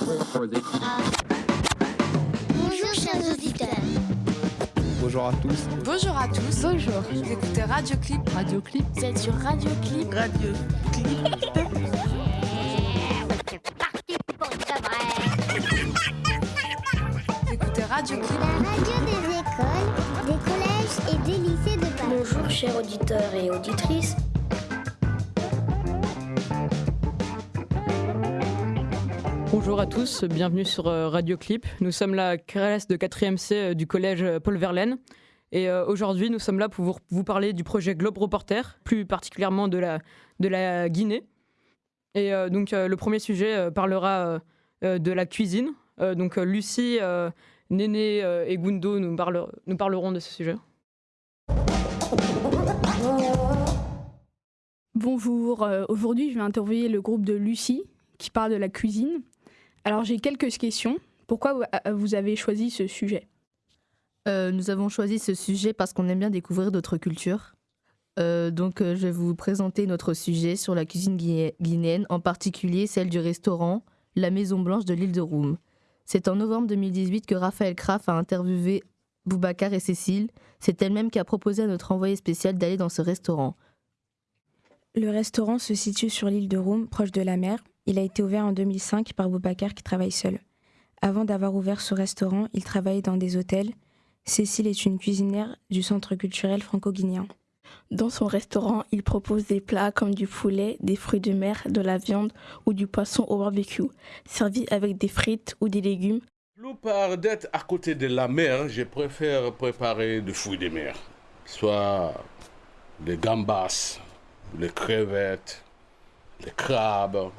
Bonjour chers auditeurs. Bonjour à tous. Bonjour à tous. Bonjour. Vous écoutez Radio Clip. Radio Clip. Vous êtes sur Radio Clip. Radio Clip. Vous écoutez Radio Clip. La radio des écoles, des collèges et des lycées de Paris. Bonjour chers auditeurs et auditrices. Bonjour à tous, bienvenue sur euh, Radio Clip. Nous sommes la classe de 4e C euh, du collège euh, Paul Verlaine. Et aujourd'hui, nous sommes là pour vous, parler du projet Globe Reporter, plus particulièrement de la, de la Guinée. Et donc, le premier sujet parlera de la cuisine. donc, Lucie, Néné et Gundo nous, nous parleront de ce sujet. Bonjour, aujourd'hui je vais interviewer le groupe de Lucie qui parle de la cuisine. Alors j'ai quelques questions. Pourquoi vous avez choisi ce sujet? Euh, Nous avons choisi ce sujet parce qu'on aime bien découvrir d'autres cultures. Euh, donc euh, je vais vous présenter notre sujet sur la cuisine guinéenne, en particulier celle du restaurant La Maison Blanche de l'île de Roum. C'est en novembre 2018 que Raphaël Kraft a interviewé Boubacar et Cécile. C'est elle-même qui a proposé à notre envoyé spécial d'aller dans ce restaurant. Le restaurant se situe sur l'île de Roum, proche de la mer. Il a été ouvert en 2005 par Boubacar qui travaille seul. Avant d'avoir ouvert ce restaurant, il travaillait dans des hôtels. Cécile est une cuisinière du Centre culturel franco-guinéen. Dans son restaurant, il propose des plats comme du poulet, des fruits de mer, de la viande ou du poisson au barbecue, servis avec des frites ou des légumes. Plupart d'être à côté de la mer, je préfère préparer des fruits de mer, soit des gambas, les crevettes, les crabes,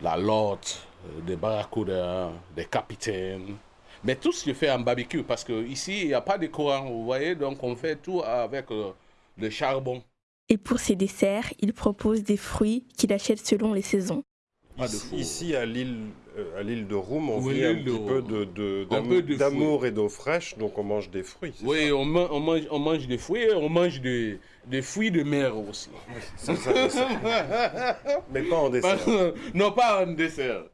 la lotte, euh, des barracudas, des capitaines. Mais tout se fait en barbecue parce qu'ici, il n'y a pas de courant, vous voyez, donc on fait tout avec euh, le charbon. Et pour ses desserts, il propose des fruits qu'il achète selon les saisons. Ici, à l'île à l'île de Roum, on vit un petit peu d'amour et d'eau fraîche, donc on mange des fruits. Oui, on, on, mange, on mange des fruits, on mange des, des fruits de mer aussi. Mais pas en dessert. non, pas en dessert.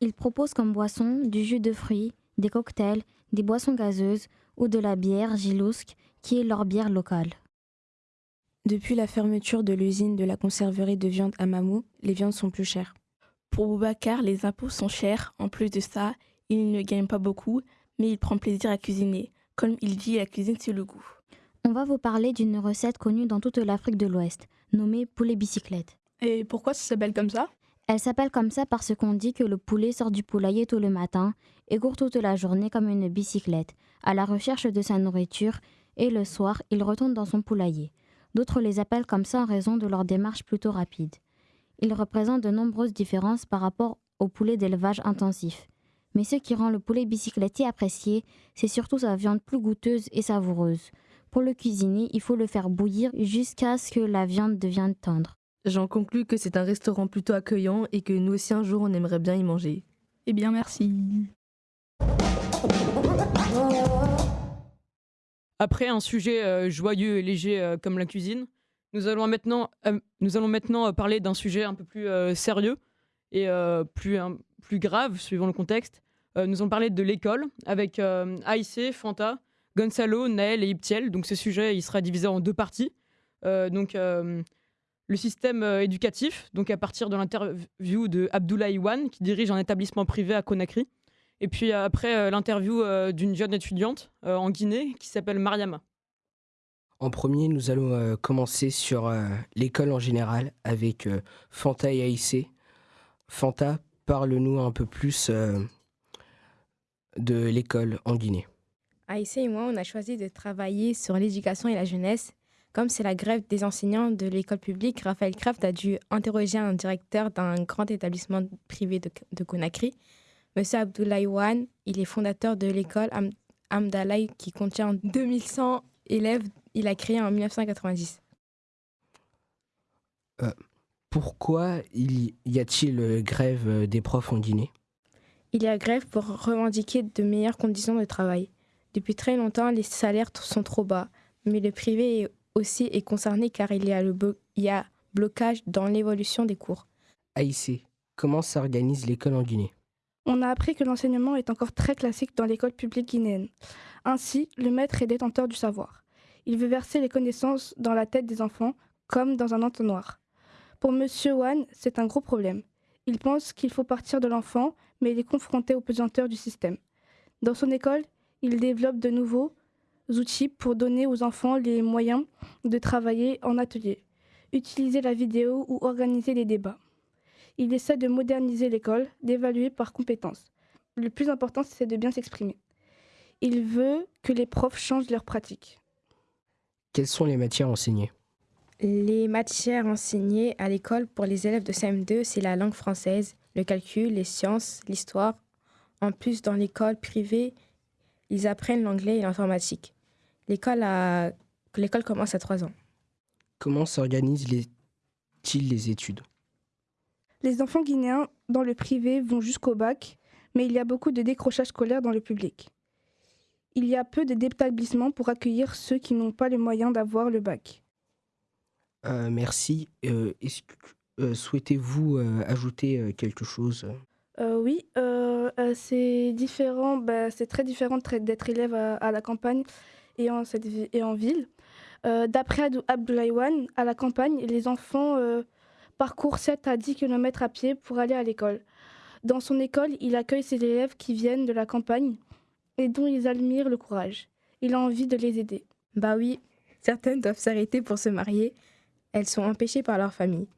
Il propose comme boisson du jus de fruits, des cocktails, des boissons gazeuses ou de la bière Gilousk, qui est leur bière locale. Depuis la fermeture de l'usine de la conserverie de viande à Mamou, les viandes sont plus chères. Pour Boubacar, les impôts sont chers. En plus de ça, il ne gagne pas beaucoup, mais il prend plaisir à cuisiner. Comme il dit, la cuisine, c'est le goût. On va vous parler d'une recette connue dans toute l'Afrique de l'Ouest, nommée poulet bicyclette. Et pourquoi ça s'appelle comme ça? Elle s'appelle comme ça parce qu'on dit que le poulet sort du poulailler tôt le matin et court toute la journée comme une bicyclette, à la recherche de sa nourriture, et le soir, il retourne dans son poulailler. D'autres les appellent comme ça en raison de leur démarche plutôt rapide. Il représente de nombreuses différences par rapport au poulet d'élevage intensif. Mais ce qui rend le poulet bicycletté apprécié, c'est surtout sa viande plus goûteuse et savoureuse. Pour le cuisiner, il faut le faire bouillir jusqu'à ce que la viande devienne tendre. J'en conclus que c'est un restaurant plutôt accueillant et que nous aussi un jour on aimerait bien y manger. Eh bien merci. Après un sujet euh, joyeux et léger euh, comme la cuisine, nous allons maintenant, euh, nous allons maintenant euh, parler d'un sujet un peu plus euh, sérieux et plus, plus grave, suivant le contexte. nous allons parler de l'école avec AIC, Fanta, Gonzalo, Naël et Iptiel. Donc ce sujet, il sera divisé en deux parties. donc le système éducatif, donc à partir de l'interview de Abdullah Iwan, qui dirige un établissement privé à Conakry. Et puis après l'interview d'une jeune étudiante en Guinée qui s'appelle Mariama. En premier, nous allons euh, commencer sur euh, l'école en général avec euh, Fanta et AIC. Fanta, parle-nous un peu plus de l'école en Guinée. AIC et moi, on a choisi de travailler sur l'éducation et la jeunesse. Comme c'est la grève des enseignants de l'école publique, Raphaël Kraft a dû interroger un directeur d'un grand établissement privé de, Conakry. Monsieur Abdoulaye Wan, il est fondateur de l'école Am qui contient 2100 élèves il a créé en 1990. Euh, pourquoi il y a-t-il grève des profs en Guinée Il y a grève pour revendiquer de meilleures conditions de travail. Depuis très longtemps, les salaires sont trop bas, mais le privé aussi est concerné car il y a, le il y a blocage dans l'évolution des cours. AIC, comment s'organise l'école en Guinée On a appris que l'enseignement est encore très classique dans l'école publique guinéenne. Ainsi, le maître est détenteur du savoir. Il veut verser les connaissances dans la tête des enfants comme dans un entonnoir. Pour M. Wan, c'est un gros problème. Il pense qu'il faut partir de l'enfant, mais il est confronté aux pesanteurs du système. Dans son école, il développe de nouveaux outils pour donner aux enfants les moyens de travailler en atelier, utiliser la vidéo ou organiser des débats. Il essaie de moderniser l'école, d'évaluer par compétences. Le plus important, c'est de bien s'exprimer. Il veut que les profs changent leurs pratiques. Quelles sont les matières enseignées? Les matières enseignées à l'école pour les élèves de CM2, c'est la langue française, le calcul, les sciences, l'histoire. En plus, dans l'école privée, ils apprennent l'anglais et l'informatique. L'école, a... l'école commence à 3 ans. Comment s'organisent-ils les études? Les enfants guinéens dans le privé vont jusqu'au bac, mais il y a beaucoup de décrochage scolaire dans le public. Il y a peu d'établissements pour accueillir ceux qui n'ont pas les moyens d'avoir le bac. Euh, merci. Euh, euh, souhaitez-vous ajouter quelque chose? Oui, c'est différent. Bah, c'est très différent d'être élève à, la campagne et en, cette, et en ville. D'après Abdoulaye à la campagne, les enfants parcourent 7 à 10 km à pied pour aller à l'école. Dans son école, il accueille ses élèves qui viennent de la campagne et dont ils admirent le courage. Il a envie de les aider. Bah oui, certaines doivent s'arrêter pour se marier. Elles sont empêchées par leur famille.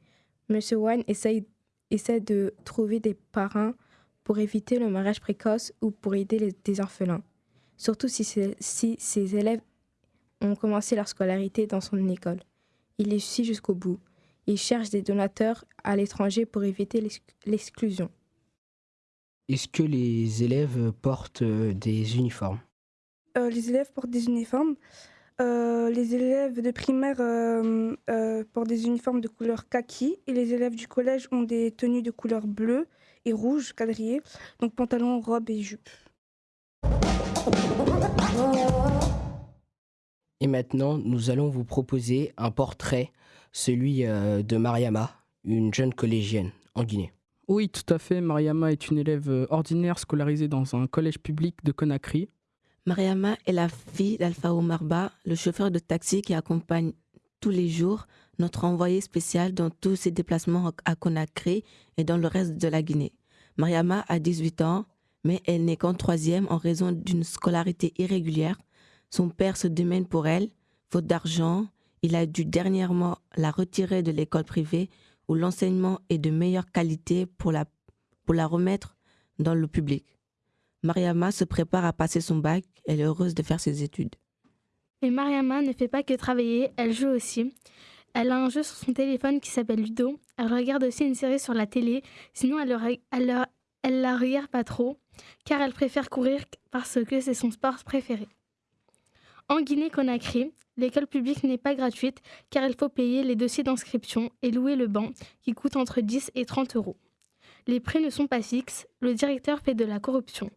Monsieur Wan essaie, essaie de trouver des parrains pour éviter le mariage précoce ou pour aider les, des orphelins. Surtout si, si ses élèves ont commencé leur scolarité dans son école. Il les suit jusqu'au bout. Il cherche des donateurs à l'étranger pour éviter l'exclusion. Est-ce que les élèves portent euh, des uniformes? Euh, Les élèves portent des uniformes. Euh, les élèves de primaire portent des uniformes de couleur kaki et les élèves du collège ont des tenues de couleur bleue et rouge quadrillées, donc pantalon, robe et jupe. Et maintenant, nous allons vous proposer un portrait, celui de Mariama, une jeune collégienne en Guinée. Oui, tout à fait. Mariama est une élève euh, ordinaire scolarisée dans un collège public de Conakry. Mariama est la fille d'Alpha Omarba, le chauffeur de taxi qui accompagne tous les jours notre envoyé spécial dans tous ses déplacements à Conakry et dans le reste de la Guinée. Mariama a 18 ans, mais elle n'est qu'en troisième en raison d'une scolarité irrégulière. Son père se démène pour elle, faute d'argent. Il a dû dernièrement la retirer de l'école privée où l'enseignement est de meilleure qualité pour la, remettre dans le public. Mariama se prépare à passer son bac, elle est heureuse de faire ses études. Mais Mariama ne fait pas que travailler, elle joue aussi. Elle a un jeu sur son téléphone qui s'appelle Ludo. Elle regarde aussi une série sur la télé, sinon elle, elle la regarde pas trop, car elle préfère courir parce que c'est son sport préféré. En Guinée-Conakry, l'école publique n'est pas gratuite car il faut payer les dossiers d'inscription et louer le banc qui coûte entre 10 et 30 euros. Les prix ne sont pas fixes, le directeur fait de la corruption.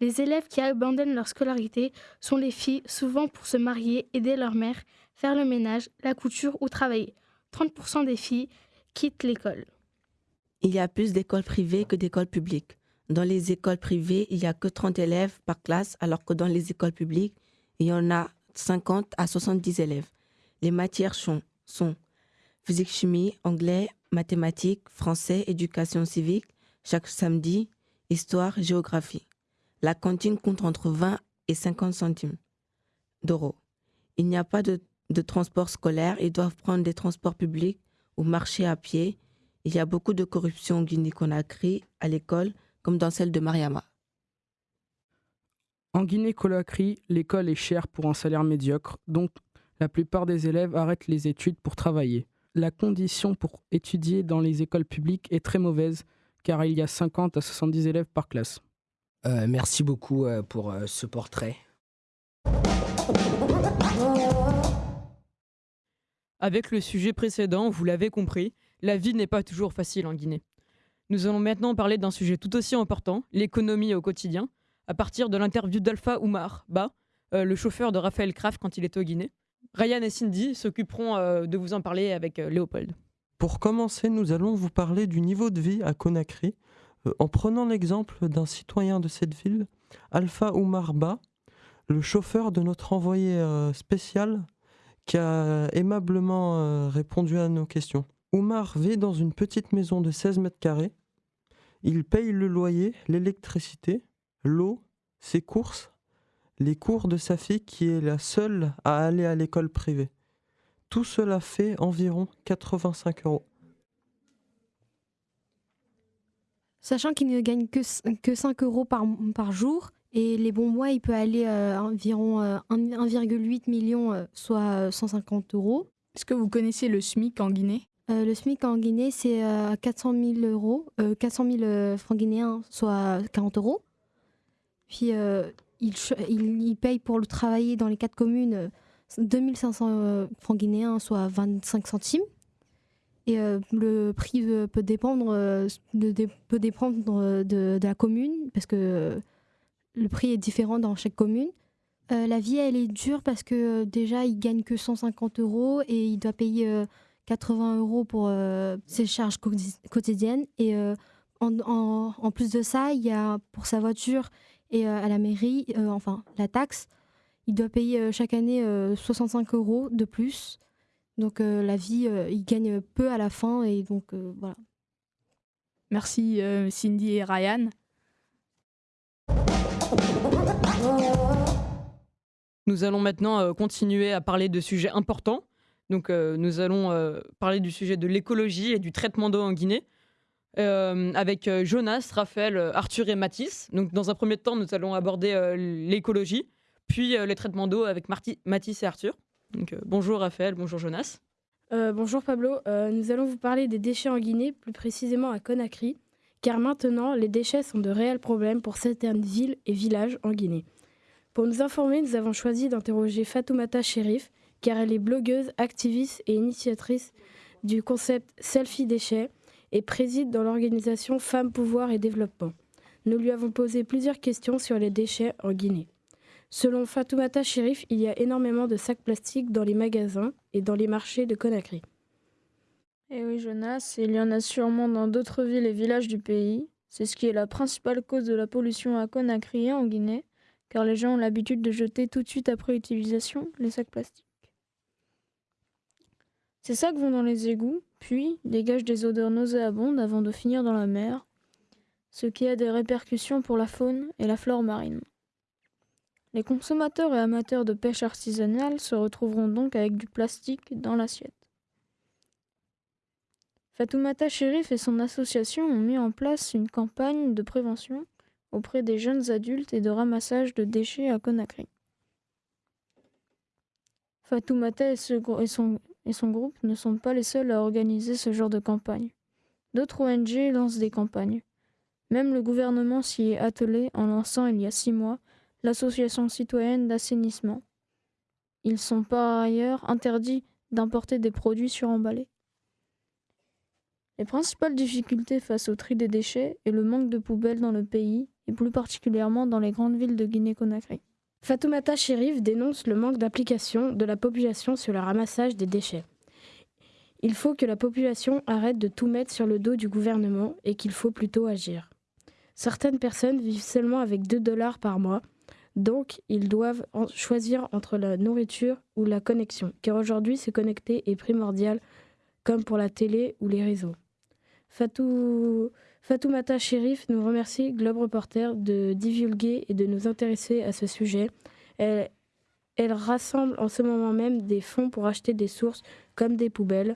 Les élèves qui abandonnent leur scolarité sont les filles, souvent pour se marier, aider leur mère, faire le ménage, la couture ou travailler. 30% des filles quittent l'école. Il y a plus d'écoles privées que d'écoles publiques. Dans les écoles privées, il n'y a que 30 élèves par classe, alors que dans les écoles publiques, il y en a 50 à 70 élèves. Les matières sont, sont physique, chimie, anglais, mathématiques, français, éducation civique, chaque samedi, histoire, géographie. La cantine compte entre 20 et 50 centimes d'euros. Il n'y a pas de, de transport scolaire, ils doivent prendre des transports publics ou marcher à pied. Il y a beaucoup de corruption au Guinée-Conakry à l'école, comme dans celle de Mariama. En Guinée-Conakry, l'école est chère pour un salaire médiocre, donc la plupart des élèves arrêtent les études pour travailler. La condition pour étudier dans les écoles publiques est très mauvaise, car il y a 50 à 70 élèves par classe. Euh, merci beaucoup euh, pour euh, ce portrait. Avec le sujet précédent, vous l'avez compris, la vie n'est pas toujours facile en Guinée. Nous allons maintenant parler d'un sujet tout aussi important, l'économie au quotidien, à partir de l'interview d'Alpha Oumar Ba, euh, le chauffeur de Raphaël Kraft quand il était au Guinée. Ryan et Cindy s'occuperont euh, de vous en parler avec euh, Léopold. Pour commencer, nous allons vous parler du niveau de vie à Conakry. en prenant l'exemple d'un citoyen de cette ville, Alpha Oumar Ba, le chauffeur de notre envoyé spécial qui a aimablement répondu à nos questions. Oumar vit dans une petite maison de 16 mètres carrés. Il paye le loyer, l'électricité, l'eau, ses courses, les cours de sa fille qui est la seule à aller à l'école privée. Tout cela fait environ 85 euros. Sachant qu'il ne gagne que, que 5 euros par, par jour, et les bons mois, il peut aller à environ 1,8 million, soit 150 euros. Est-ce que vous connaissez le SMIC en Guinée? Euh, le SMIC en Guinée, c'est 400 000 euros, 400 000 francs guinéens, soit 40 euros. Puis il, il, paye pour le travailler dans les quatre communes 2500 francs guinéens, soit 25 centimes. Et le prix peut dépendre, de, la commune, parce que le prix est différent dans chaque commune. la vie, elle est dure parce que déjà, il gagne que 150 euros et il doit payer 80 euros pour euh, ses charges quotidiennes. Et euh, en, plus de ça, il y a pour sa voiture et euh, à la mairie, enfin la taxe, il doit payer chaque année 65 euros de plus. Donc la vie, il gagne peu à la fin et donc voilà. Merci Cindy et Ryan. Nous allons maintenant continuer à parler de sujets importants. Donc, euh, nous allons euh, parler du sujet de l'écologie et du traitement d'eau en Guinée. Euh, avec Jonas, Raphaël, Arthur et Mathis. Donc, dans un premier temps, nous allons aborder l'écologie, puis les traitements d'eau avec Mathis et Arthur. Donc, bonjour Raphaël, bonjour Jonas. bonjour Pablo, nous allons vous parler des déchets en Guinée, plus précisément à Conakry, car maintenant les déchets sont de réels problèmes pour certaines villes et villages en Guinée. Pour nous informer, nous avons choisi d'interroger Fatoumata Sherif, car elle est blogueuse, activiste et initiatrice du concept Selfie Déchets et préside dans l'organisation Femmes, Pouvoir et Développement. Nous lui avons posé plusieurs questions sur les déchets en Guinée. Selon Fatoumata Chérif, il y a énormément de sacs plastiques dans les magasins et dans les marchés de Conakry. Eh oui, Jonas, il y en a sûrement dans d'autres villes et villages du pays. C'est ce qui est la principale cause de la pollution à Conakry et en Guinée, car les gens ont l'habitude de jeter tout de suite après utilisation les sacs plastiques. Ces sacs vont dans les égouts, puis dégagent des odeurs nauséabondes avant de finir dans la mer, ce qui a des répercussions pour la faune et la flore marine. Les consommateurs et amateurs de pêche artisanale se retrouveront donc avec du plastique dans l'assiette. Fatoumata Chérif et son association ont mis en place une campagne de prévention auprès des jeunes adultes et de ramassage de déchets à Conakry. Fatoumata et, son, et son groupe ne sont pas les seuls à organiser ce genre de campagne. D'autres ONG lancent des campagnes. Même le gouvernement s'y est attelé en lançant il y a six mois l'association citoyenne d'assainissement. Ils sont par ailleurs interdits d'importer des produits suremballés. Les principales difficultés face au tri des déchets est le manque de poubelles dans le pays et plus particulièrement dans les grandes villes de Guinée-Conakry. Fatoumata Chérif dénonce le manque d'application de la population sur le ramassage des déchets. Il faut que la population arrête de tout mettre sur le dos du gouvernement et qu'il faut plutôt agir. Certaines personnes vivent seulement avec 2 dollars par mois, donc ils doivent choisir entre la nourriture ou la connexion, car aujourd'hui se connecter est primordial, comme pour la télé ou les réseaux. Fatou Fatoumata Chérif nous remercie, Globe Reporter, de divulguer et de nous intéresser à ce sujet. Elle, elle rassemble en ce moment même des fonds pour acheter des sources comme des poubelles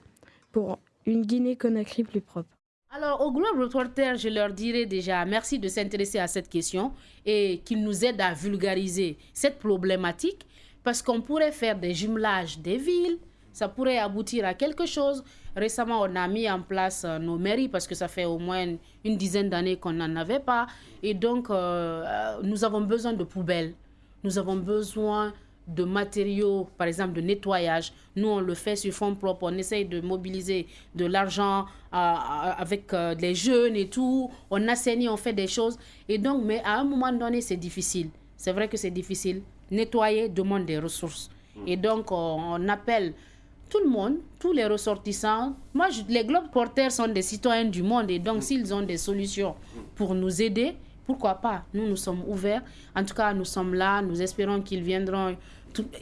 pour une Guinée-Conakry plus propre. Alors, au Globe Reporter, je leur dirais déjà merci de s'intéresser à cette question et qu'ils nous aident à vulgariser cette problématique parce qu'on pourrait faire des jumelages des villes, ça pourrait aboutir à quelque chose. Récemment, on a mis en place euh, nos mairies parce que ça fait au moins une, dizaine d'années qu'on n'en avait pas. Et donc, euh, euh, nous avons besoin de poubelles. Nous avons besoin de matériaux, par exemple de nettoyage. Nous, on le fait sur fond propre. On essaye de mobiliser de l'argent avec les jeunes et tout. On assainit, on fait des choses. Et donc, mais à un moment donné, c'est difficile. C'est vrai que c'est difficile. Nettoyer demande des ressources. Et donc, on appelle tout le monde, tous les ressortissants. Moi, les globes porteurs sont des citoyens du monde et donc s'ils ont des solutions pour nous aider, pourquoi pas? Nous, nous sommes ouverts. En tout cas, nous sommes là. Nous espérons qu'ils viendront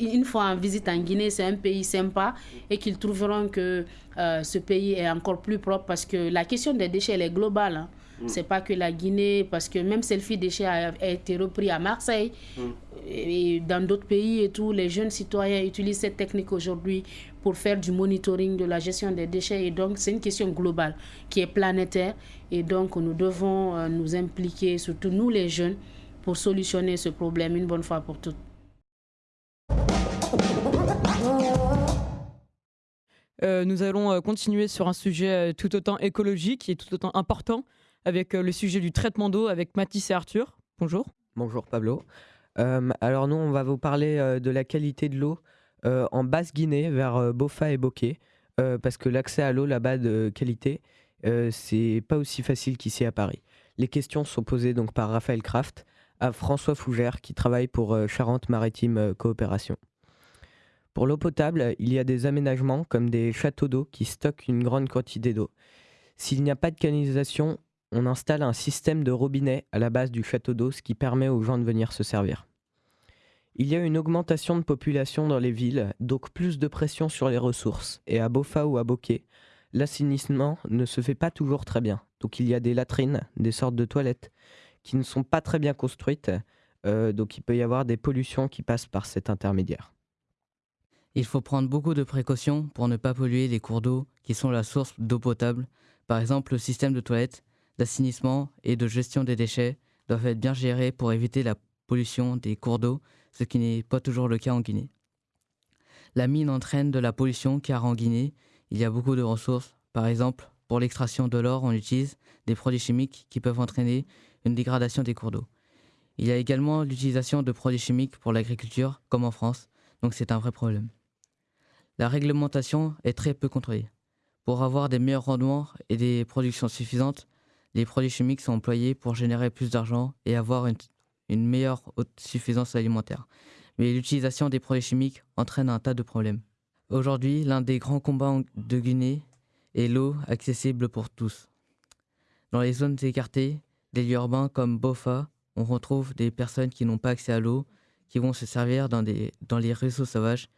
une fois en visite en Guinée. C'est un pays sympa et qu'ils trouveront que euh, ce pays est encore plus propre parce que la question des déchets, elle est globale. Hein. Mm. C'est pas que la Guinée, parce que même Selfie Déchets a, été repris à Marseille mm. et dans d'autres pays et tout, les jeunes citoyens utilisent cette technique aujourd'hui pour faire du monitoring de la gestion des déchets. Et donc, c'est une question globale qui est planétaire. Et donc, nous devons euh, nous impliquer, surtout nous les jeunes, pour solutionner ce problème une bonne fois pour toutes. Euh, nous allons euh, continuer sur un sujet tout autant écologique et tout autant important, avec le sujet du traitement d'eau avec Mathis et Arthur. Bonjour. Bonjour Pablo. alors nous, on va vous parler de la qualité de l'eau en Basse-Guinée, vers Bofa et Bokeh, parce que l'accès à l'eau là-bas de qualité, c'est pas aussi facile qu'ici à Paris. Les questions sont posées donc par Raphaël Kraft à François Fougère, qui travaille pour Charente-Maritime Coopération. Pour l'eau potable, il y a des aménagements comme des châteaux d'eau qui stockent une grande quantité d'eau. S'il n'y a pas de canalisation, on installe un système de robinet à la base du château d'eau, ce qui permet aux gens de venir se servir. Il y a une augmentation de population dans les villes, donc plus de pression sur les ressources. Et à Bofa ou à Bokeh, l'assainissement ne se fait pas toujours très bien. Donc il y a des latrines, des sortes de toilettes, qui ne sont pas très bien construites. Euh, donc il peut y avoir des pollutions qui passent par cet intermédiaire. Il faut prendre beaucoup de précautions pour ne pas polluer les cours d'eau qui sont la source d'eau potable. Par exemple, le système de toilettes d'assainissement et de gestion des déchets doivent être bien gérés pour éviter la pollution des cours d'eau, ce qui n'est pas toujours le cas en Guinée. La mine entraîne de la pollution car en Guinée, il y a beaucoup de ressources. Par exemple, pour l'extraction de l'or, on utilise des produits chimiques qui peuvent entraîner une dégradation des cours d'eau. Il y a également l'utilisation de produits chimiques pour l'agriculture, comme en France, donc c'est un vrai problème. La réglementation est très peu contrôlée. Pour avoir des meilleurs rendements et des productions suffisantes, les produits chimiques sont employés pour générer plus d'argent et avoir une, meilleure suffisance alimentaire. Mais l'utilisation des produits chimiques entraîne un tas de problèmes. Aujourd'hui, l'un des grands combats de Guinée est l'eau accessible pour tous. Dans les zones écartées, des lieux urbains comme Bofa, on retrouve des personnes qui n'ont pas accès à l'eau, qui vont se servir dans, dans les réseaux sauvages,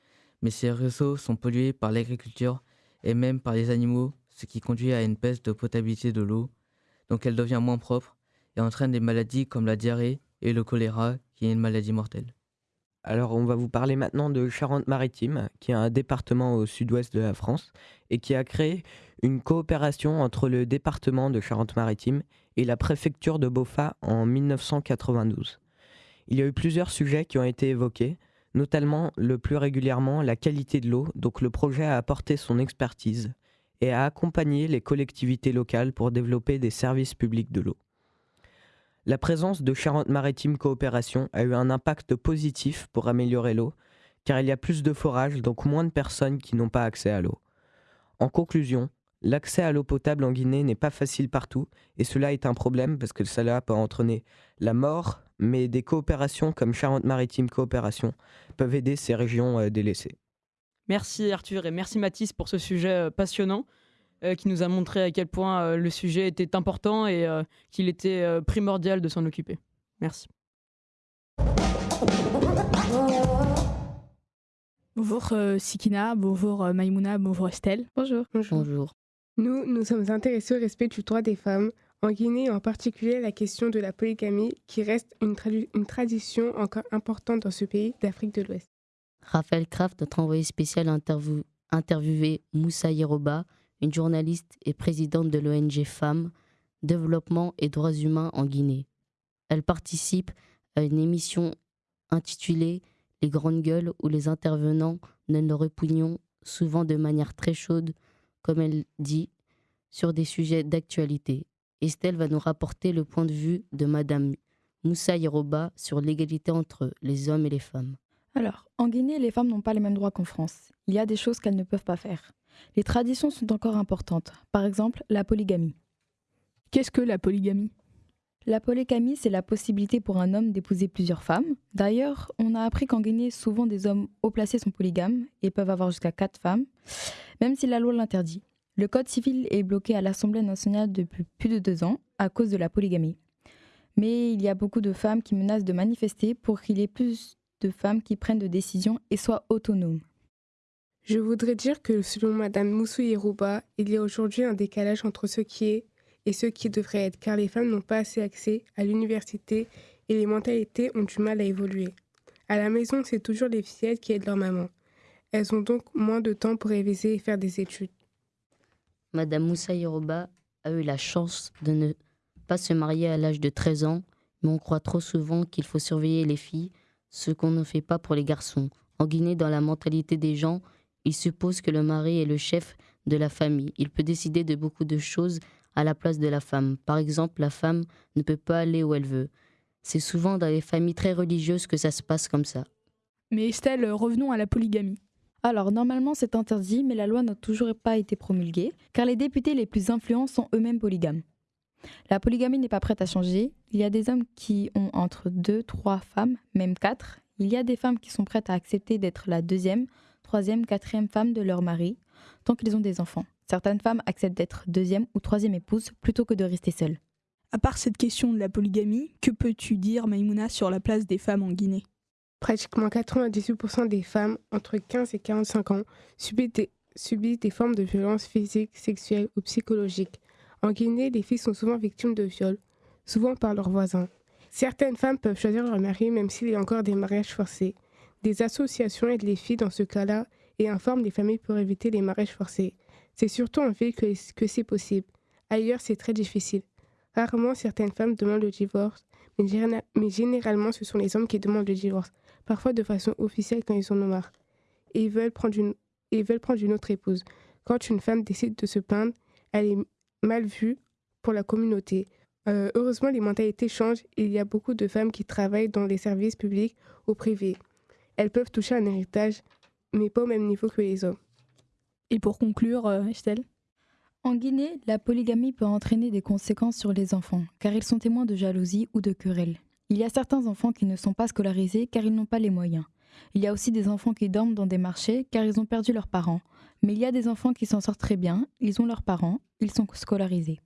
mais ces réseaux sont pollués par l'agriculture et même par les animaux, ce qui conduit à une baisse de potabilité de l'eau donc elle devient moins propre et entraîne des maladies comme la diarrhée et le choléra, qui est une maladie mortelle. Alors on va vous parler maintenant de Charente-Maritime, qui est un département au sud-ouest de la France, et qui a créé une coopération entre le département de Charente-Maritime et la préfecture de Beaufa en 1992. Il y a eu plusieurs sujets qui ont été évoqués, notamment le plus régulièrement la qualité de l'eau, donc le projet a apporté son expertise, et à accompagner les collectivités locales pour développer des services publics de l'eau. La présence de Charente-Maritime Coopération a eu un impact positif pour améliorer l'eau, car il y a plus de forages, donc moins de personnes qui n'ont pas accès à l'eau. En conclusion, l'accès à l'eau potable en Guinée n'est pas facile partout, et cela est un problème parce que cela peut entraîner la mort, mais des coopérations comme Charente-Maritime Coopération peuvent aider ces régions euh, délaissées. Merci Arthur et merci Mathis pour ce sujet euh, passionnant euh, qui nous a montré à quel point euh, le sujet était important et qu'il était primordial de s'en occuper. Merci. Bonjour Sikina, bonjour Maïmouna, bonjour Estelle. Bonjour. Bonjour. Nous nous sommes intéressés au respect du droit des femmes, en Guinée en particulier la question de la polygamie qui reste une, une tradition encore importante dans ce pays d'Afrique de l'Ouest. Raphaël Kraft, notre envoyé spécial, a interviewé Moussa Yeroba, une journaliste et présidente de l'ONG Femmes, Développement et Droits Humains en Guinée. Elle participe à une émission intitulée Les Grandes Gueules où les intervenants donnent leur opinion, souvent de manière très chaude, comme elle dit, sur des sujets d'actualité. Estelle va nous rapporter le point de vue de Madame Moussa Yeroba sur l'égalité entre les hommes et les femmes. Alors, en Guinée, les femmes n'ont pas les mêmes droits qu'en France. Il y a des choses qu'elles ne peuvent pas faire. Les traditions sont encore importantes. Par exemple, la polygamie. Qu'est-ce que la polygamie? La polygamie, c'est la possibilité pour un homme d'épouser plusieurs femmes. D'ailleurs, on a appris qu'en Guinée, souvent des hommes haut placés sont polygames et peuvent avoir jusqu'à quatre femmes, même si la loi l'interdit. Le Code civil est bloqué à l'Assemblée nationale depuis plus de deux ans à cause de la polygamie. Mais il y a beaucoup de femmes qui menacent de manifester pour qu'il y ait plus de femmes qui prennent de décisions et soient autonomes. Je voudrais dire que selon Madame Moussou Yerouba, il y a aujourd'hui un décalage entre ce qui est et ce qui devrait être, car les femmes n'ont pas assez accès à l'université et les mentalités ont du mal à évoluer. À la maison, c'est toujours les fillettes qui aident leur maman. Elles ont donc moins de temps pour réviser et faire des études. Madame Moussa Yoruba a eu la chance de ne pas se marier à l'âge de 13 ans, mais on croit trop souvent qu'il faut surveiller les filles, ce qu'on ne fait pas pour les garçons. En Guinée, dans la mentalité des gens, il suppose que le mari est le chef de la famille. Il peut décider de beaucoup de choses à la place de la femme. Par exemple, la femme ne peut pas aller où elle veut. C'est souvent dans les familles très religieuses que ça se passe comme ça. Mais Estelle, revenons à la polygamie. Alors, normalement, c'est interdit, mais la loi n'a toujours pas été promulguée, car les députés les plus influents sont eux-mêmes polygames. La polygamie n'est pas prête à changer. Il y a des hommes qui ont entre deux, trois femmes, même quatre. Il y a des femmes qui sont prêtes à accepter d'être la deuxième, troisième, quatrième femme de leur mari, tant qu'ils ont des enfants. Certaines femmes acceptent d'être deuxième ou troisième épouse plutôt que de rester seules. À part cette question de la polygamie, que peux-tu dire, Maïmouna, sur la place des femmes en Guinée? Pratiquement 98% des femmes entre 15 et 45 ans subissent des, subissent des formes de violences physiques, sexuelles ou psychologiques. En Guinée, les filles sont souvent victimes de viols, souvent par leurs voisins. Certaines femmes peuvent choisir leur mari même s'il y a encore des mariages forcés. Des associations aident les filles dans ce cas-là et informent les familles pour éviter les mariages forcés. C'est surtout en ville que, c'est possible. Ailleurs, c'est très difficile. Rarement, certaines femmes demandent le divorce, mais, généralement, ce sont les hommes qui demandent le divorce parfois de façon officielle quand ils en ont. Et ils veulent prendre une, et veulent prendre une autre épouse. Quand une femme décide de se plaindre, elle est mal vue pour la communauté. Euh, heureusement, les mentalités changent et il y a beaucoup de femmes qui travaillent dans les services publics ou privés. Elles peuvent toucher un héritage, mais pas au même niveau que les hommes. Et pour conclure, euh, Estelle? En Guinée, la polygamie peut entraîner des conséquences sur les enfants, car ils sont témoins de jalousie ou de querelles. Il y a certains enfants qui ne sont pas scolarisés car ils n'ont pas les moyens. Il y a aussi des enfants qui dorment dans des marchés car ils ont perdu leurs parents. Mais il y a des enfants qui s'en sortent très bien, ils ont leurs parents, ils sont scolarisés.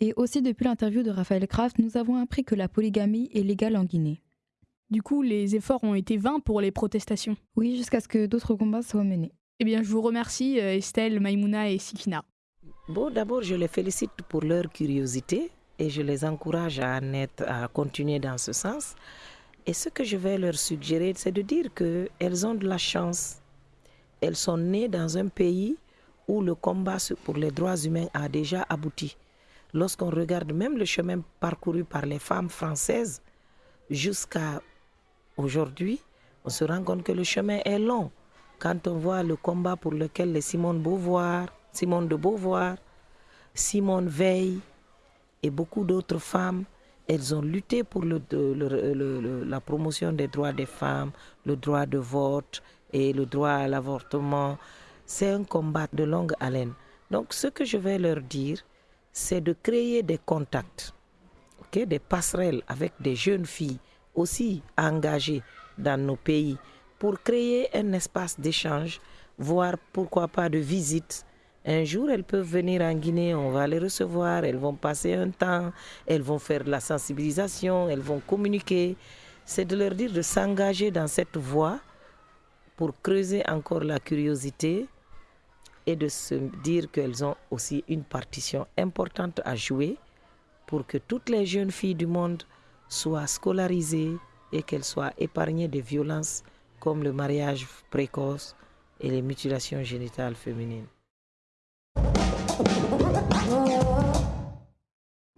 Et aussi depuis l'interview de Raphaël Kraft, nous avons appris que la polygamie est légale en Guinée. Du coup, les efforts ont été vains pour les protestations. Oui, jusqu'à ce que d'autres combats soient menés. Eh bien, je vous remercie euh, Estelle, Maïmouna et Sikina. Bon, d'abord, je les félicite pour leur curiosité et je les encourage à, à continuer dans ce sens. Et ce que je vais leur suggérer, c'est de dire qu'elles ont de la chance. Elles sont nées dans un pays où le combat pour les droits humains a déjà abouti. Lorsqu'on regarde même le chemin parcouru par les femmes françaises jusqu'à aujourd'hui, on se rend compte que le chemin est long. Quand on voit le combat pour lequel les Simone Beauvoir, Simone de Beauvoir, Simone Veil, et beaucoup d'autres femmes, elles ont lutté pour la promotion des droits des femmes, le droit de vote et le droit à l'avortement. C'est un combat de longue haleine. Donc ce que je vais leur dire, c'est de créer des contacts, des passerelles avec des jeunes filles aussi engagées dans nos pays pour créer un espace d'échange, voire pourquoi pas de visite un jour, elles peuvent venir en Guinée, on va les recevoir, elles vont passer un temps, elles vont faire la sensibilisation, elles vont communiquer. C'est de leur dire de s'engager dans cette voie pour creuser encore la curiosité et de se dire qu'elles ont aussi une partition importante à jouer pour que toutes les jeunes filles du monde soient scolarisées et qu'elles soient épargnées des violences comme le mariage précoce et les mutilations génitales féminines.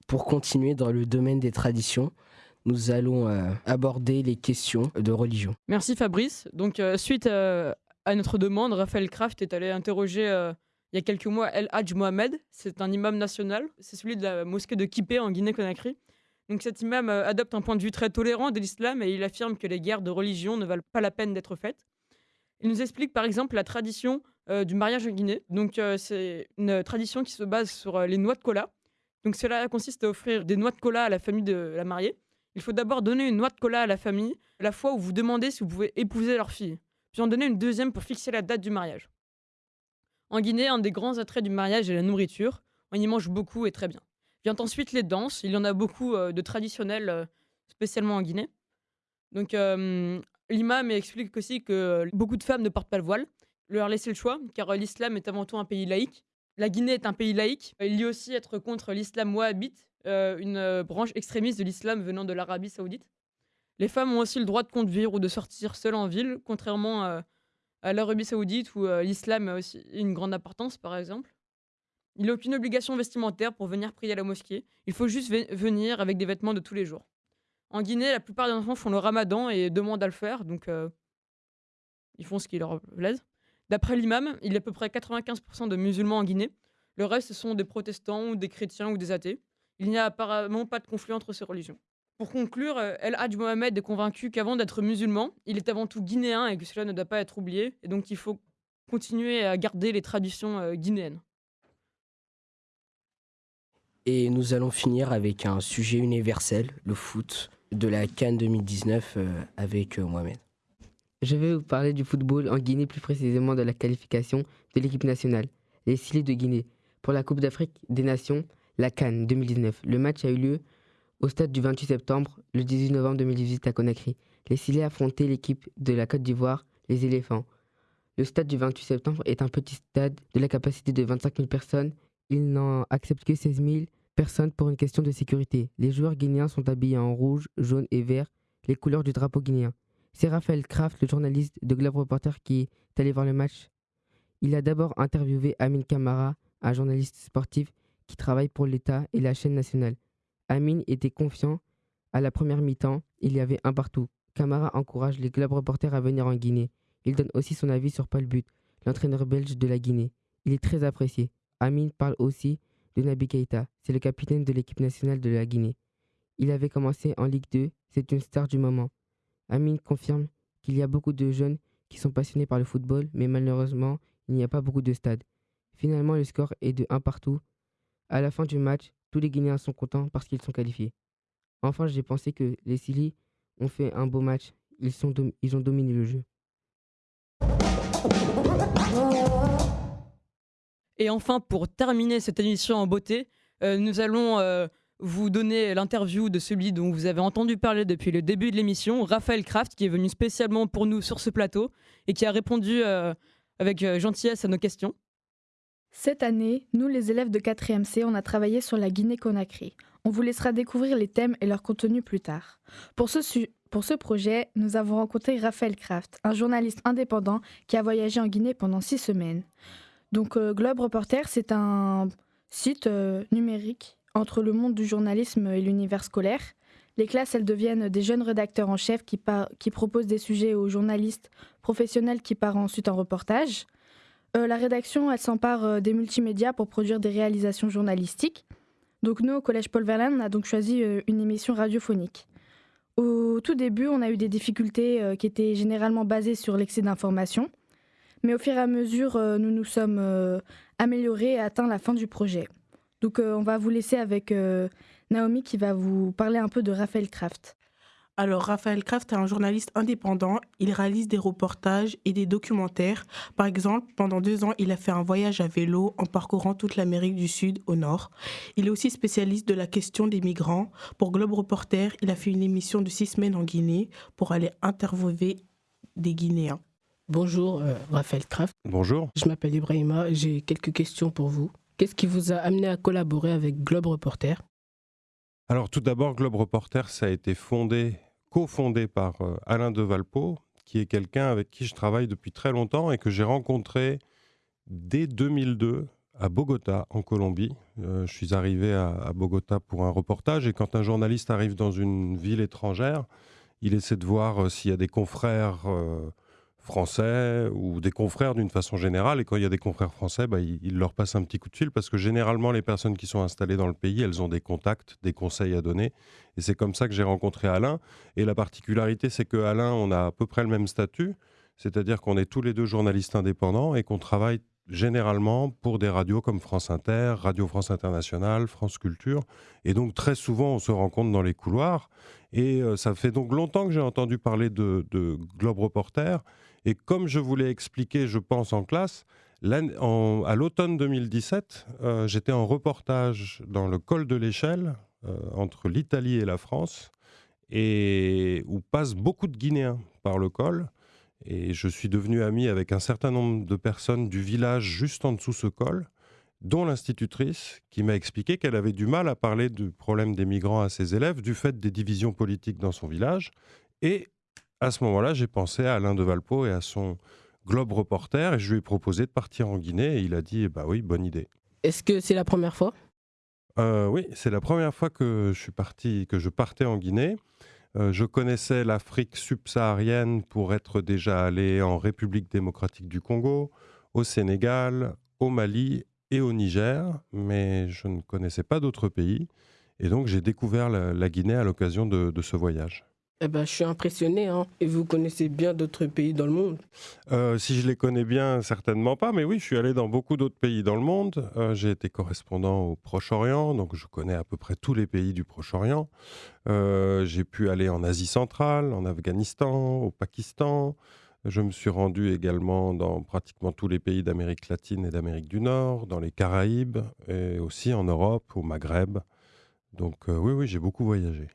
Pour continuer dans le domaine des traditions, nous allons euh, aborder les questions de religion. Merci Fabrice. Donc euh, suite euh, à notre demande, Raphaël Kraft est allé interroger il y a quelques mois El Hadj Mohamed. C'est un imam national. C'est celui de la mosquée de Kipé en Guinée-Conakry. Donc cet imam adopte un point de vue très tolérant de l'islam et il affirme que les guerres de religion ne valent pas la peine d'être faites. Il nous explique par exemple la tradition du mariage en Guinée. Donc c'est une tradition qui se base sur les noix de cola Donc cela consiste à offrir des noix de cola à la famille de la mariée. Il faut d'abord donner une noix de cola à la famille la fois où vous demandez si vous pouvez épouser leur fille, puis en donner une deuxième pour fixer la date du mariage. En Guinée, un des grands attraits du mariage est la nourriture. On y mange beaucoup et très bien. Vient ensuite les danses. Il y en a beaucoup euh, de traditionnelles, euh, spécialement en Guinée. Donc euh, l'imam explique aussi que beaucoup de femmes ne portent pas le voile. Leur laisser le choix, car l'islam est avant tout un pays laïque. La Guinée est un pays laïque. Il y a aussi être contre l'islam wahhabite, une branche extrémiste de l'islam venant de l'Arabie saoudite. Les femmes ont aussi le droit de conduire ou de sortir seules en ville, contrairement à l'Arabie saoudite où l'islam a aussi une grande importance, par exemple. Il n'a aucune obligation vestimentaire pour venir prier à la mosquée. Il faut juste venir avec des vêtements de tous les jours. En Guinée, la plupart des enfants font le ramadan et demandent à le faire, donc euh, ils font ce qui leur plaise. D'après l'imam, il y a à peu près 95% de musulmans en Guinée. Le reste, sont des protestants ou des chrétiens ou des athées. Il n'y a apparemment pas de conflit entre ces religions. Pour conclure, euh, El Hadj Mohamed est convaincu qu'avant d'être musulman, il est avant tout guinéen et que cela ne doit pas être oublié, et donc il faut continuer à garder les traditions euh, guinéennes. Et nous allons finir avec un sujet universel, le foot, de la Cannes 2019 euh, avec euh, Mohamed. Je vais vous parler du football en Guinée, plus précisément de la qualification de l'équipe nationale, les Silés de Guinée, pour la Coupe d'Afrique des Nations, la Cannes 2019. Le match a eu lieu au stade du 28 septembre, le 18 novembre 2018 à Conakry. Les Silés affrontaient l'équipe de la Côte d'Ivoire, les éléphants. Le stade du 28 septembre est un petit stade de la capacité de 25 000 personnes il n'en accepte que 16 000 personnes pour une question de sécurité. Les joueurs guinéens sont habillés en rouge, jaune et vert, les couleurs du drapeau guinéen. C'est Raphaël Kraft, le journaliste de Globe Reporter, qui est allé voir le match. Il a d'abord interviewé Amin Kamara, un journaliste sportif qui travaille pour l'État et la chaîne nationale. Amin était confiant. À la première mi-temps, il y avait un partout. Kamara encourage les Globe Reporters à venir en Guinée. Il donne aussi son avis sur Paul But, l'entraîneur belge de la Guinée. Il est très apprécié. Amin parle aussi de Nabi Keita, c'est le capitaine de l'équipe nationale de la Guinée. Il avait commencé en Ligue 2, c'est une star du moment. Amin confirme qu'il y a beaucoup de jeunes qui sont passionnés par le football, mais malheureusement, il n'y a pas beaucoup de stades. Finalement, le score est de 1 partout. À la fin du match, tous les Guinéens sont contents parce qu'ils sont qualifiés. Enfin, j'ai pensé que les Silly ont fait un beau match. Ils, ont dominé le jeu. Et enfin, pour terminer cette émission en beauté, euh, nous allons euh, vous donner l'interview de celui dont vous avez entendu parler depuis le début de l'émission, Raphaël Kraft, qui est venu spécialement pour nous sur ce plateau et qui a répondu euh, avec gentillesse à nos questions. Cette année, nous, les élèves de 4e C, on a travaillé sur la Guinée-Conakry. On vous laissera découvrir les thèmes et leur contenu plus tard. Pour ce, pour ce projet, nous avons rencontré Raphaël Kraft, un journaliste indépendant qui a voyagé en Guinée pendant six semaines. Donc euh, Globe Reporter, c'est un site euh, numérique entre le monde du journalisme et l'univers scolaire. Les classes, elles deviennent des jeunes rédacteurs en chef qui, proposent des sujets aux journalistes professionnels qui partent ensuite en reportage. Euh, la rédaction, elle s'empare des multimédias pour produire des réalisations journalistiques. Donc nous, au Collège Paul Verlaine, on a donc choisi une émission radiophonique. Au tout début, on a eu des difficultés qui étaient généralement basées sur l'excès d'informations. Mais au fur et à mesure, euh, nous nous sommes euh, améliorés et atteint la fin du projet. Donc euh, on va vous laisser avec Naomi qui va vous parler un peu de Raphaël Kraft. Alors, Raphaël Kraft est un journaliste indépendant. Il réalise des reportages et des documentaires. Par exemple, pendant deux ans, il a fait un voyage à vélo en parcourant toute l'Amérique du Sud au nord. Il est aussi spécialiste de la question des migrants. Pour Globe Reporter, il a fait une émission de six semaines en Guinée pour aller interviewer des Guinéens. Bonjour, euh, Raphaël Kraft. Bonjour. Je m'appelle Ibrahima. J'ai quelques questions pour vous. Qu'est-ce qui vous a amené à collaborer avec Globe Reporter? Alors, tout d'abord, Globe Reporter, ça a été fondé, cofondé par euh, Alain de Valpo, qui est quelqu'un avec qui je travaille depuis très longtemps et que j'ai rencontré dès 2002 à Bogota, en Colombie. Euh, je suis arrivé à, Bogota pour un reportage et quand un journaliste arrive dans une ville étrangère, il essaie de voir s'il y a des confrères français ou des confrères d'une façon générale. Et quand il y a des confrères français, bah, il, leur passe un petit coup de fil parce que généralement, les personnes qui sont installées dans le pays, elles ont des contacts, des conseils à donner. Et c'est comme ça que j'ai rencontré Alain. Et la particularité, c'est que Alain, on a à peu près le même statut. C'est-à-dire qu'on est tous les deux journalistes indépendants et qu'on travaille généralement pour des radios comme France Inter, Radio France Internationale, France Culture. Et donc très souvent, on se rencontre dans les couloirs. Et euh, ça fait donc longtemps que j'ai entendu parler de, Globe Reporter. Et comme je vous l'ai expliqué, je pense, en classe, à l'automne 2017, euh, j'étais en reportage dans le col de l'échelle, euh, entre l'Italie et la France, et où passent beaucoup de Guinéens par le col. Et je suis devenu ami avec un certain nombre de personnes du village juste en dessous ce col, dont l'institutrice qui m'a expliqué qu'elle avait du mal à parler du problème des migrants à ses élèves du fait des divisions politiques dans son village. Et à ce moment-là, j'ai pensé à Alain de Valpo et à son Globe Reporter et je lui ai proposé de partir en Guinée et il a dit bah oui, bonne idée. Est-ce que c'est la première fois? Euh, Oui, c'est la première fois que je suis parti, que je partais en Guinée. Euh, je connaissais l'Afrique subsaharienne pour être déjà allé en République démocratique du Congo, au Sénégal, au Mali et au Niger, mais je ne connaissais pas d'autres pays. Et donc j'ai découvert la, Guinée à l'occasion de ce voyage. Eh ben, je suis impressionné. Hein. Et vous connaissez bien d'autres pays dans le monde euh, Si je les connais bien, certainement pas. Mais oui, je suis allé dans beaucoup d'autres pays dans le monde. Euh, j'ai été correspondant au Proche-Orient, donc je connais à peu près tous les pays du Proche-Orient. Euh, j'ai pu aller en Asie centrale, en Afghanistan, au Pakistan. Je me suis rendu également dans pratiquement tous les pays d'Amérique latine et d'Amérique du Nord, dans les Caraïbes et aussi en Europe, au Maghreb. Donc oui, oui, j'ai beaucoup voyagé.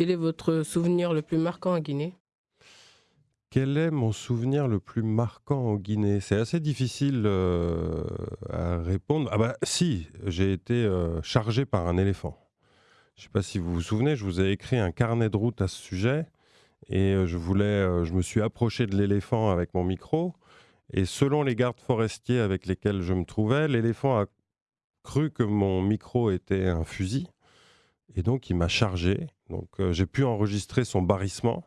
Quel est votre souvenir le plus marquant en Guinée? Quel est mon souvenir le plus marquant en Guinée? C'est assez difficile euh, à répondre. Ah bah si, j'ai été euh, chargé par un éléphant. Je ne sais pas si vous vous souvenez, je vous ai écrit un carnet de route à ce sujet et euh, je voulais, je me suis approché de l'éléphant avec mon micro et selon les gardes forestiers avec lesquels je me trouvais, l'éléphant a cru que mon micro était un fusil et donc il m'a chargé donc euh, j'ai pu enregistrer son barrissement.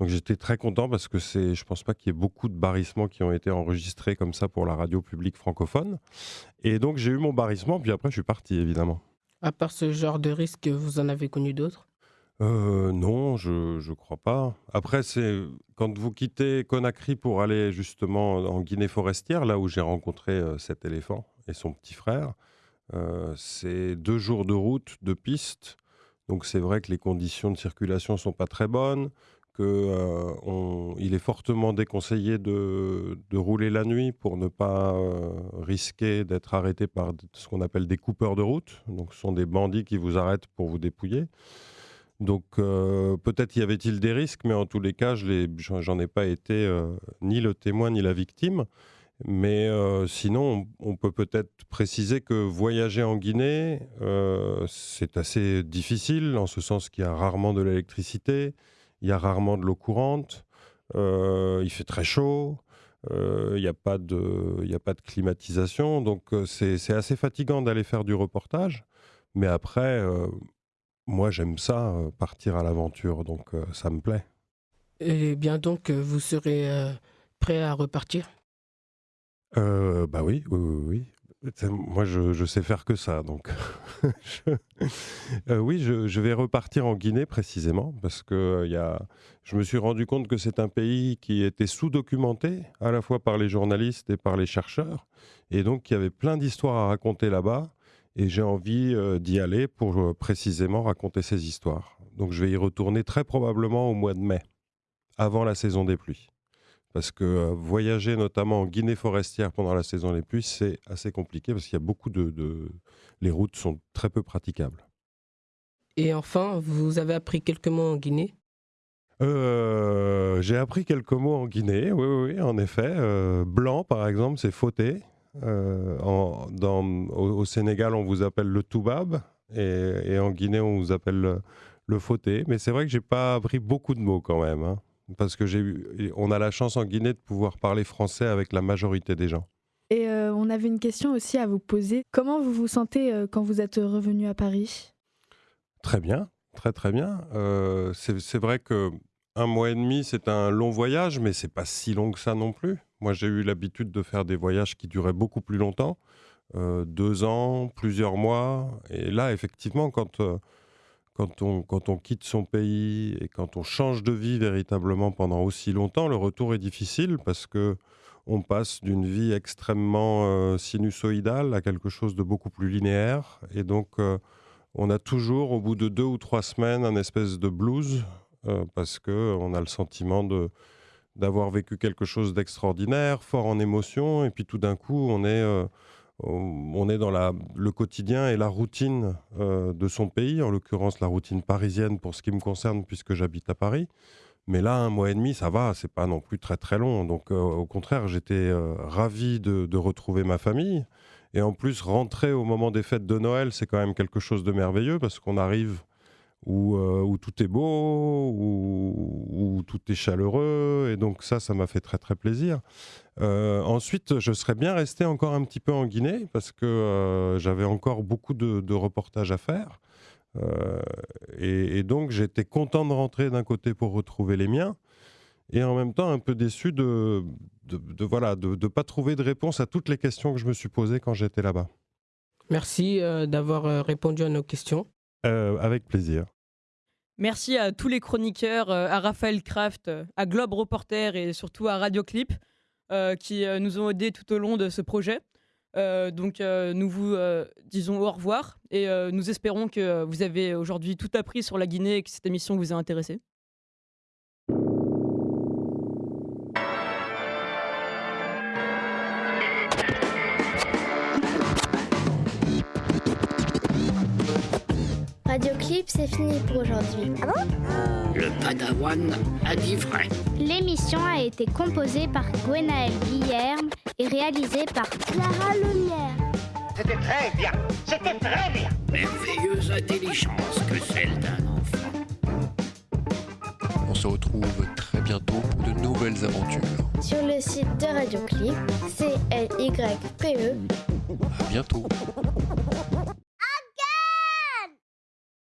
Donc j'étais très content parce que c'est, je pense pas qu'il y ait beaucoup de barrissements qui ont été enregistrés comme ça pour la radio publique francophone. Et donc j'ai eu mon barrissement, puis après je suis parti évidemment. À part ce genre de risque, vous en avez connu d'autres? Euh, non, je ne crois pas. Après, c'est quand vous quittez Conakry pour aller justement en Guinée forestière, là où j'ai rencontré euh, cet éléphant et son petit frère, c'est deux jours de route, de piste, donc c'est vrai que les conditions de circulation sont pas très bonnes, qu'il euh, est fortement déconseillé de, rouler la nuit pour ne pas euh, risquer d'être arrêté par ce qu'on appelle des coupeurs de route. Donc ce sont des bandits qui vous arrêtent pour vous dépouiller. Donc euh, peut-être y avait-il des risques, mais en tous les cas, je n'en ai pas été ni le témoin ni la victime. Mais euh, sinon, on, peut peut-être préciser que voyager en Guinée, euh, c'est assez difficile, en ce sens qu'il y a rarement de l'électricité, il y a rarement de l'eau courante, euh, il fait très chaud, il n'y a, a pas de climatisation, donc c'est assez fatigant d'aller faire du reportage. Mais après, moi j'aime ça, partir à l'aventure, donc ça me plaît. Eh bien donc, vous serez prêt à repartir? Euh, bah oui, oui, oui, Moi, je, sais faire que ça, donc euh, oui, je, vais repartir en Guinée précisément parce que euh, y a... je me suis rendu compte que c'est un pays qui était sous-documenté à la fois par les journalistes et par les chercheurs, et donc il y avait plein d'histoires à raconter là-bas, et j'ai envie d'y aller pour précisément raconter ces histoires. Donc je vais y retourner très probablement au mois de mai, avant la saison des pluies. Parce que euh, voyager notamment en Guinée forestière pendant la saison des pluies, c'est assez compliqué parce qu'il y a beaucoup de, Les routes sont très peu praticables. Et enfin, vous avez appris quelques mots en Guinée? Euh, J'ai appris quelques mots en Guinée, oui, oui, en effet. Euh, blanc, par exemple, c'est fauté. au, Sénégal, on vous appelle le toubab. Et, en Guinée, on vous appelle le, le fauté. Mais c'est vrai que j'ai pas appris beaucoup de mots quand même. Hein parce que j'ai on a la chance en Guinée de pouvoir parler français avec la majorité des gens. Et euh, on avait une question aussi à vous poser. Comment vous vous sentez euh, quand vous êtes revenu à Paris? Très bien, très très bien. Euh, c'est vrai que un mois et demi, c'est un long voyage, mais c'est pas si long que ça non plus. Moi, j'ai eu l'habitude de faire des voyages qui duraient beaucoup plus longtemps, deux ans, plusieurs mois. Et là, effectivement, quand quand on, on quitte son pays et quand on change de vie véritablement pendant aussi longtemps, le retour est difficile parce que on passe d'une vie extrêmement euh, sinusoïdale à quelque chose de beaucoup plus linéaire. Et donc, euh, on a toujours, au bout de deux ou trois semaines, un espèce de blues, euh, parce qu'on a le sentiment d'avoir vécu quelque chose d'extraordinaire, fort en émotion, et puis tout d'un coup, on est, on est dans le quotidien et la routine de son pays, en l'occurrence la routine parisienne pour ce qui me concerne, puisque j'habite à Paris. Mais là, un mois et demi, ça va, c'est pas non plus très très long. Donc, euh, au contraire, j'étais euh, ravi de, retrouver ma famille. Et en plus, rentrer au moment des fêtes de Noël, c'est quand même quelque chose de merveilleux parce qu'on arrive où, euh, où, tout est beau, où, tout est chaleureux. Et donc, ça, ça m'a fait très très plaisir. ensuite, je serais bien resté encore un petit peu en Guinée parce que j'avais encore beaucoup de, de reportages à faire. Euh, et, donc j'étais content de rentrer d'un côté pour retrouver les miens, et en même temps un peu déçu de, de, voilà de ne pas trouver de réponse à toutes les questions que je me suis posées quand j'étais là-bas. Merci euh, d'avoir euh, répondu à nos questions. Avec plaisir. Merci à tous les chroniqueurs, à Raphaël Kraft, à Globe Reporter et surtout à Radio Clip qui nous ont aidés tout au long de ce projet. Euh, donc euh, nous vous euh, disons au revoir et nous espérons que vous avez aujourd'hui tout appris sur la Guinée et que cette émission vous a intéressé. Radio Clip, c'est fini pour aujourd'hui. Ah Le Padawan a dit vrai. L'émission a été composée par Gwenaël Guillerme et réalisée par Clara Lumière. C'était très bien, c'était très bien. Merveilleuse intelligence que celle d'un enfant. On se retrouve très bientôt pour de nouvelles aventures. Sur le site de Radio Clip, C-L-Y-P-E. À bientôt.